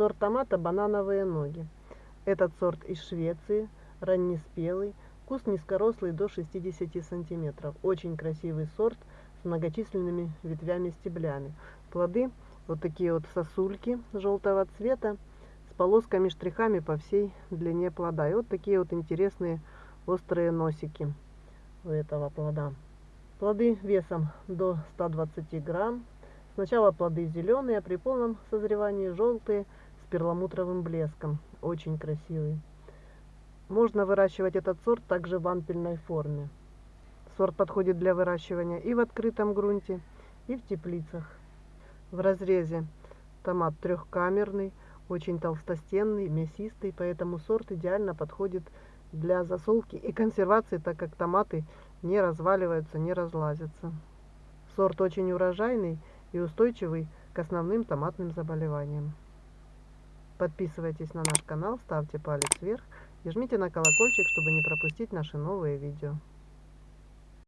Сорт томата банановые ноги. Этот сорт из Швеции, раннеспелый, куст низкорослый до 60 сантиметров. Очень красивый сорт с многочисленными ветвями-стеблями. Плоды вот такие вот сосульки желтого цвета с полосками-штрихами по всей длине плода. И вот такие вот интересные острые носики у этого плода. Плоды весом до 120 грамм. Сначала плоды зеленые, а при полном созревании желтые перламутровым блеском. Очень красивый. Можно выращивать этот сорт также в ампельной форме. Сорт подходит для выращивания и в открытом грунте, и в теплицах. В разрезе томат трехкамерный, очень толстостенный, мясистый, поэтому сорт идеально подходит для засолки и консервации, так как томаты не разваливаются, не разлазятся. Сорт очень урожайный и устойчивый к основным томатным заболеваниям. Подписывайтесь на наш канал, ставьте палец вверх и жмите на колокольчик, чтобы не пропустить наши новые видео.